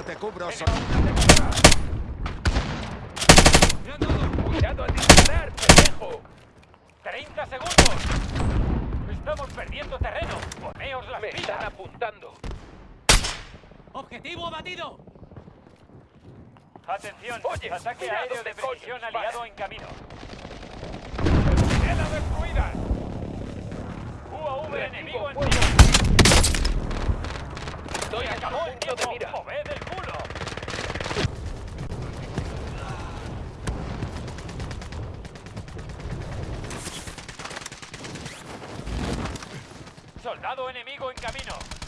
Yo te cubro, soy... ¡Cuidado al disparar, pendejo! ¡30 segundos! ¡Estamos perdiendo terreno! ¡Poneos las Me pilas! están apuntando! ¡Objetivo abatido! ¡Atención! Oye, ¡Ataque aéreo de, de precisión aliado en camino! ¡Estela destruida! ¡UAV enemigo en tiro! ¡Estoy a punto de mira! El Enemigo en camino.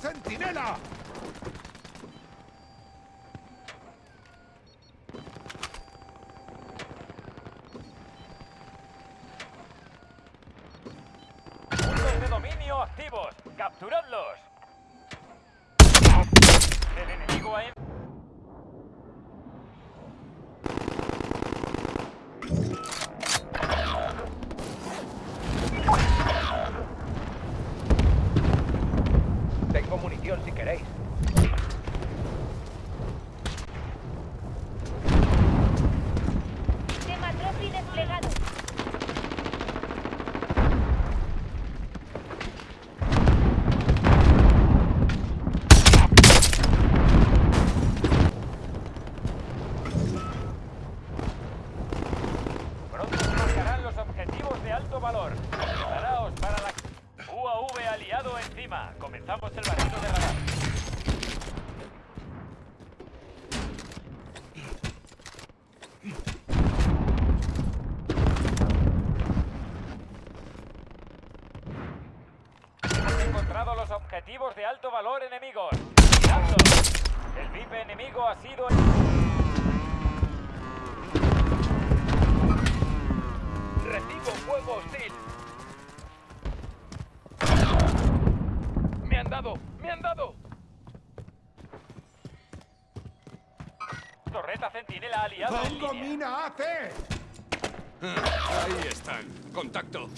centinela! objetivos de alto valor enemigos. El VIP enemigo ha sido... Recibo fuego hostil. ¡Me han dado! ¡Me han dado! Torreta centinela aliada. ¡Pongo mina AT! Ah, ahí están. Contacto.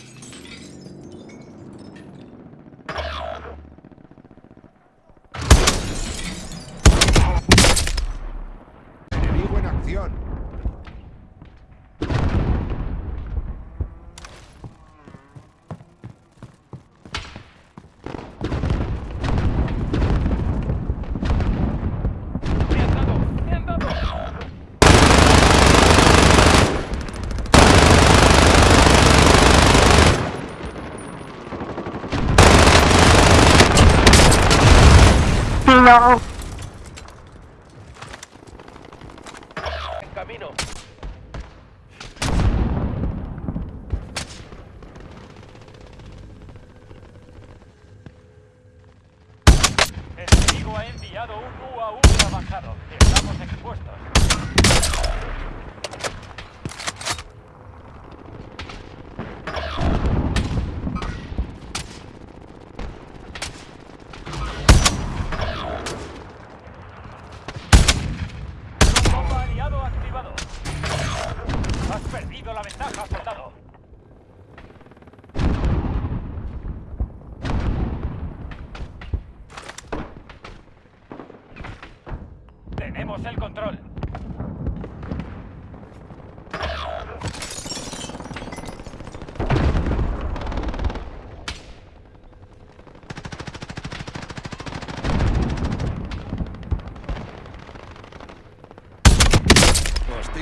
no.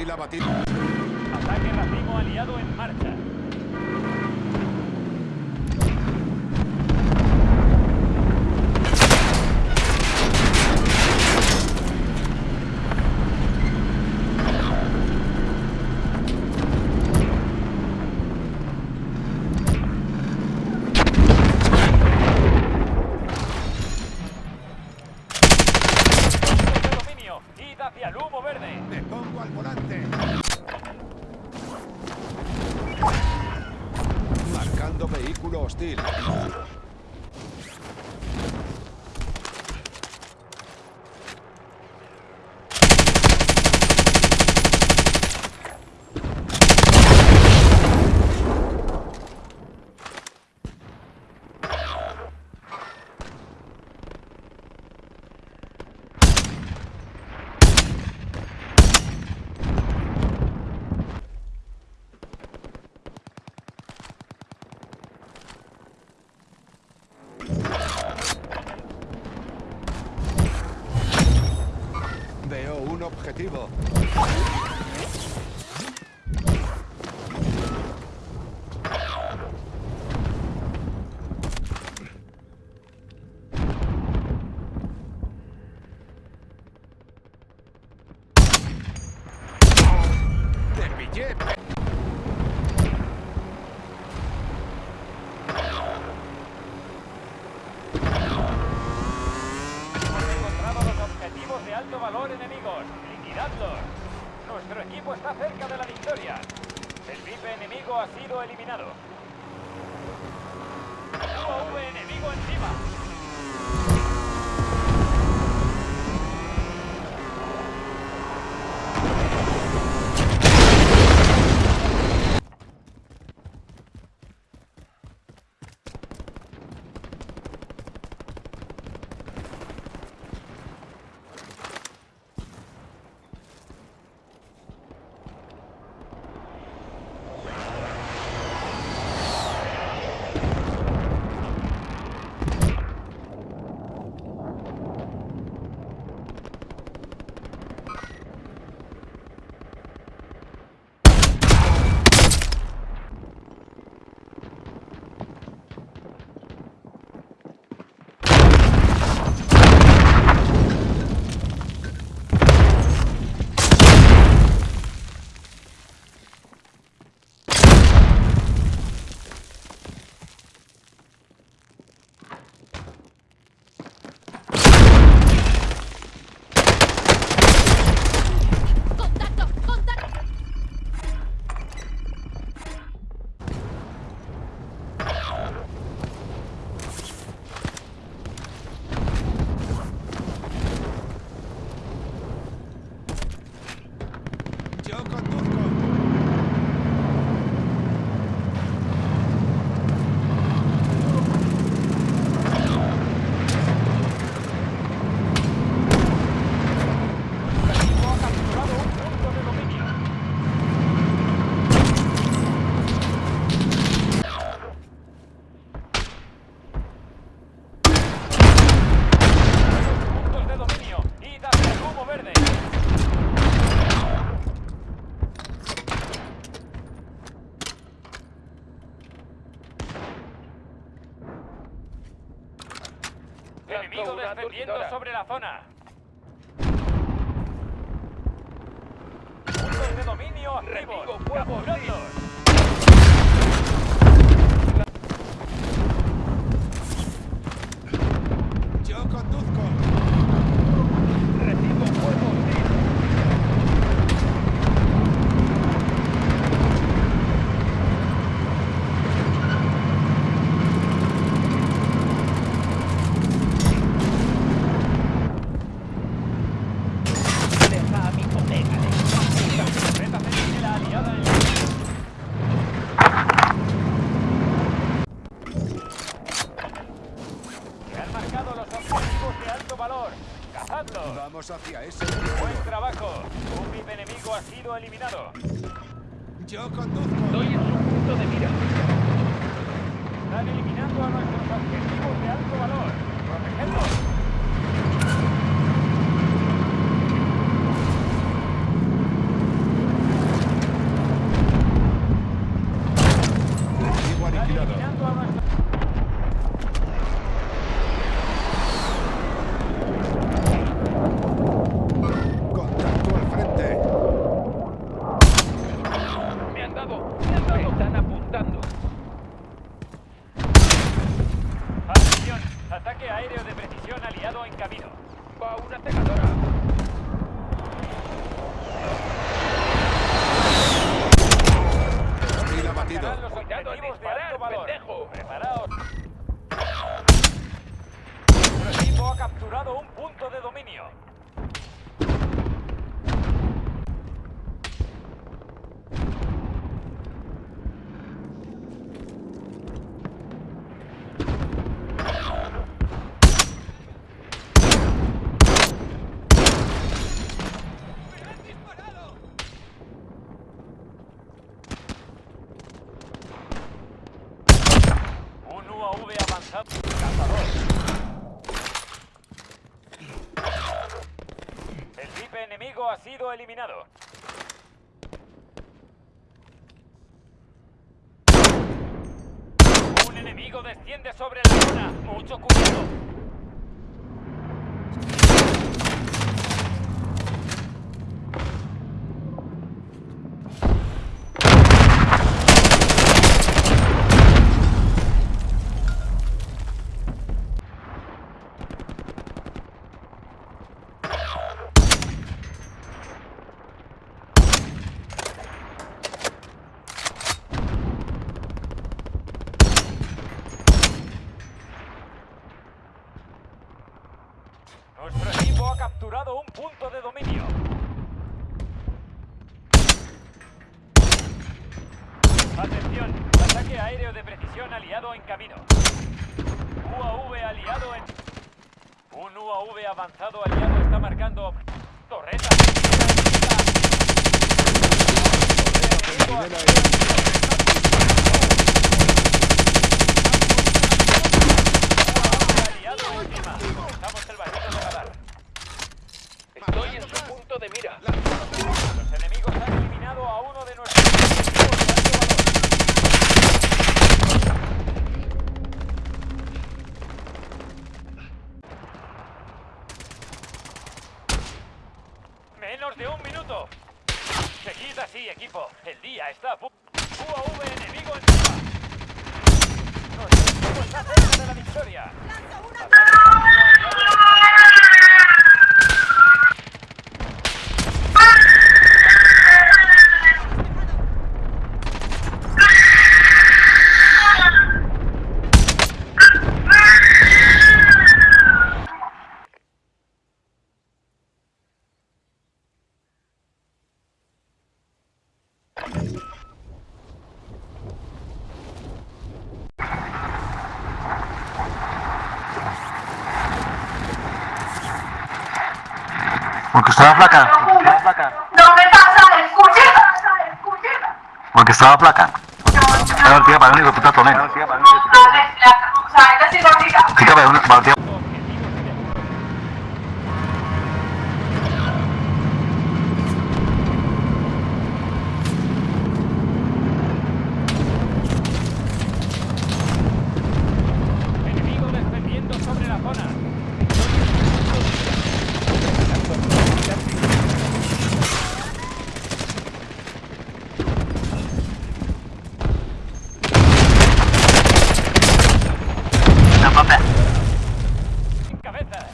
Ataque racimo aliado en marcha. Enemigo descendiendo sobre la zona. Puntos de dominio activos. Capturándolos. Yo conduzco. Thank you. Sido eliminado. Un enemigo desciende sobre la zona. Mucho cuidado. Nuestro equipo ha capturado un punto de dominio. Atención, ataque aéreo de precisión aliado en camino. UAV aliado en... Un UAV avanzado aliado está marcando... Torreta. Aliado. Estamos el barrido de radar. Estoy en su punto mira. Los enemigos han eliminado a uno de nuestros. Menos de un minuto. Seguid así, equipo. El día está a. UAV enemigo cerca de la victoria. Estaba flaca. No me pasa el cuchillo. Porque estaba flaca. Era el tía para el único puta tonel. No, es la, o sea, esta sí gordita. Chica, para el para el tía. Enemigo descendiendo sobre la zona. No, papá. En cabeza.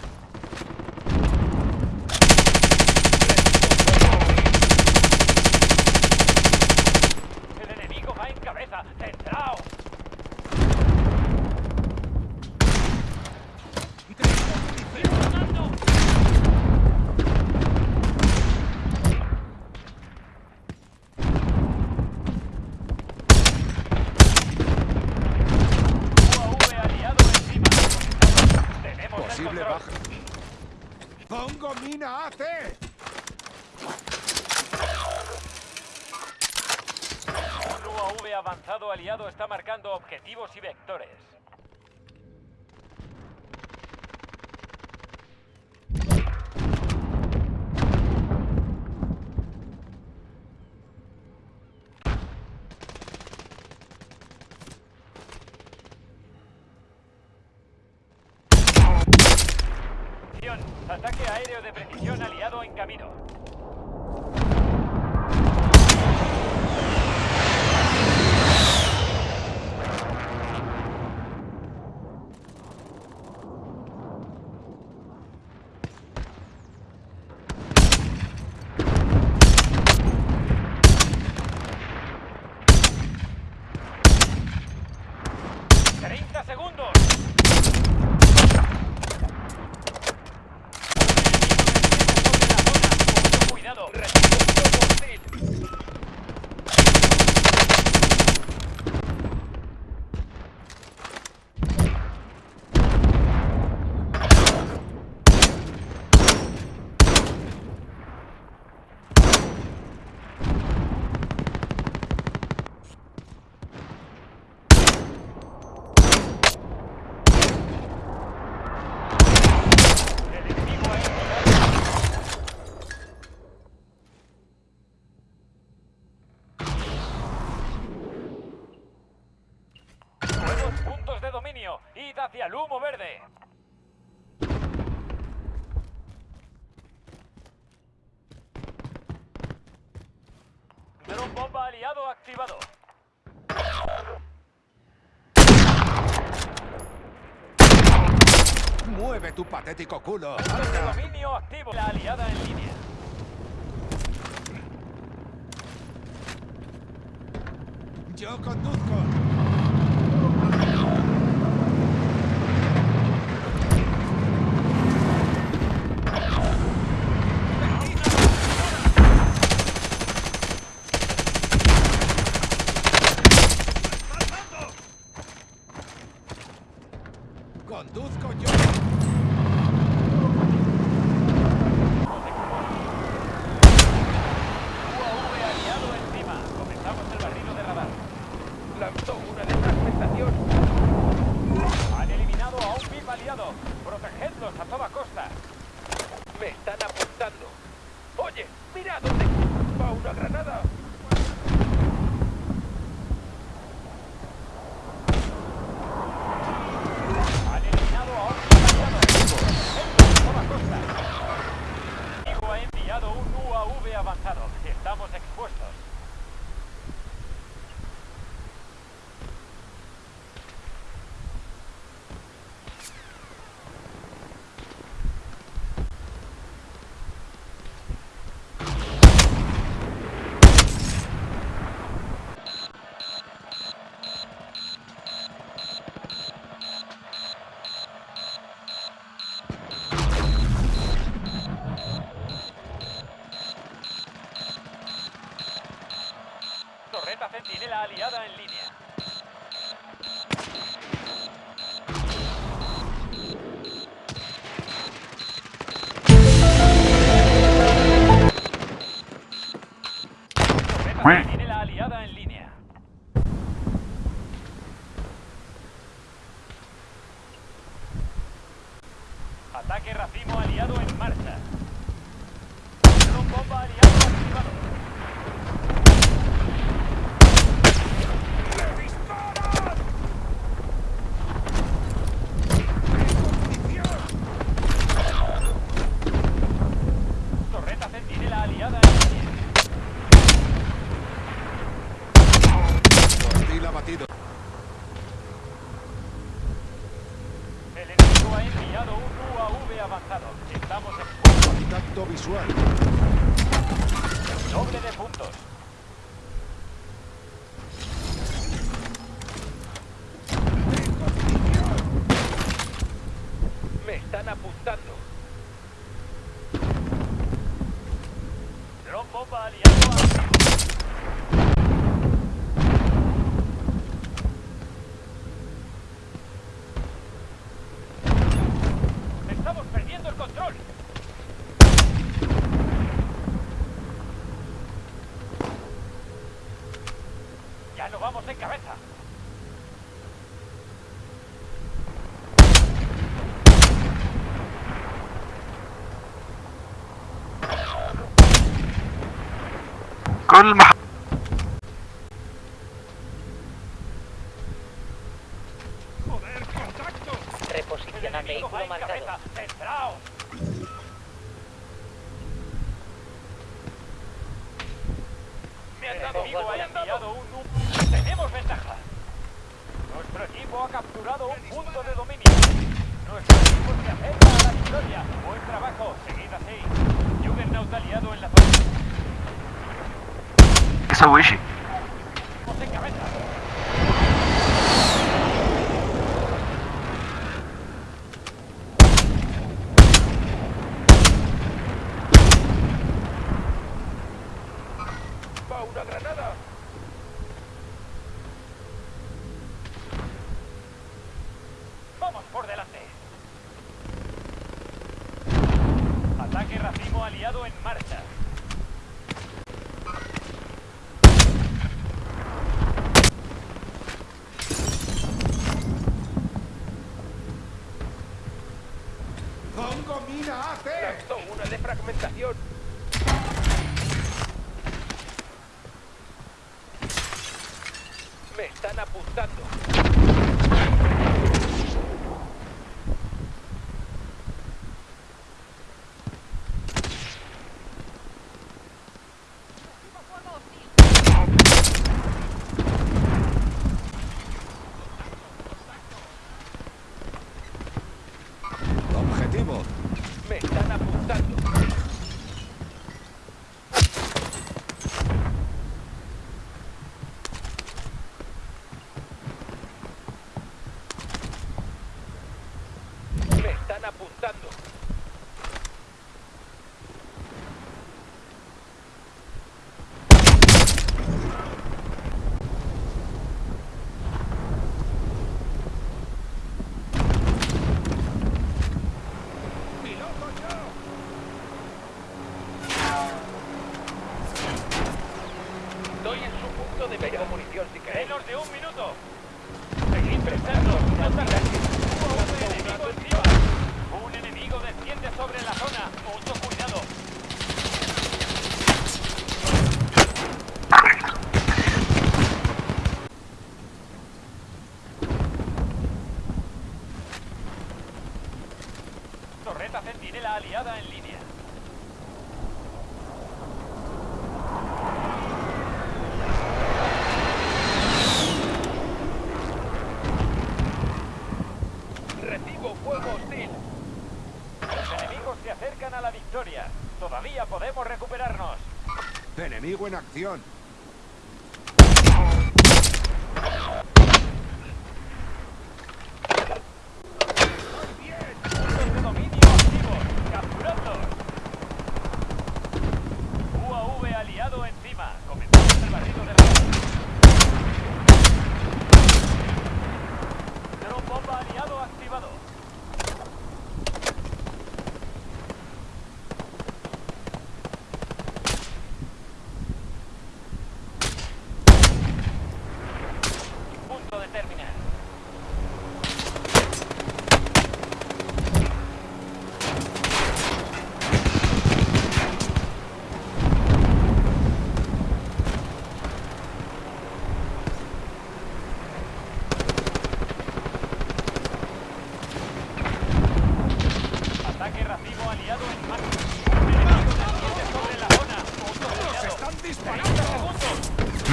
El enemigo va en cabeza. ¡Centrao! UAV aliado encima. Tenemos el Posible control. baja. ¡Pongo mina AC! Un UAV avanzado aliado está marcando objetivos y vectores. patético culo. Dominio activo. La aliada en línea. Yo conduzco. Ya no vamos en cabeza. enemigo en acción.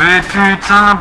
Mais putain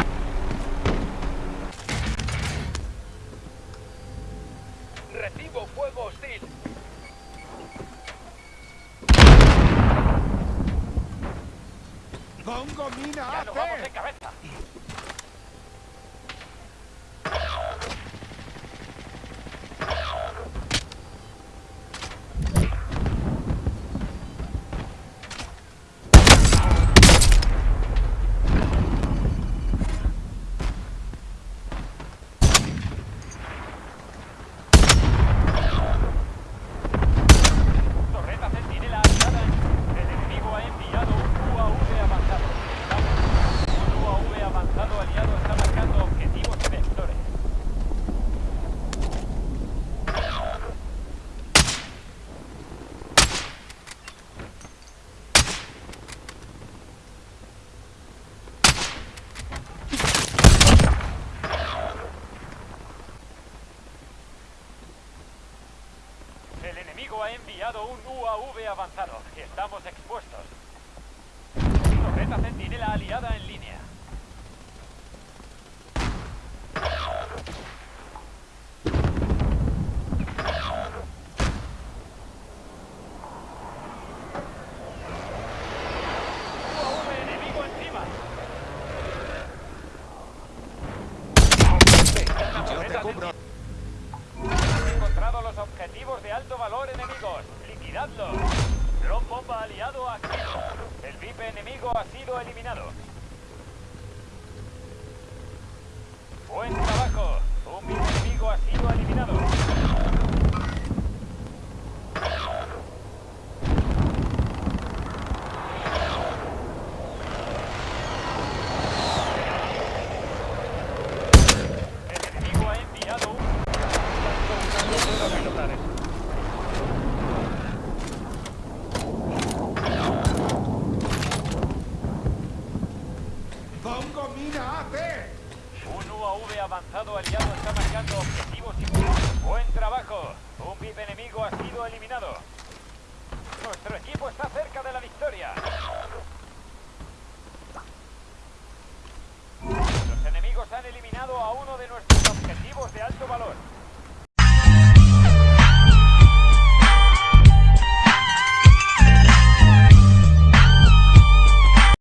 un UAV avanzado. Estamos expuestos. Torreta centinela aliada en línea. terminado.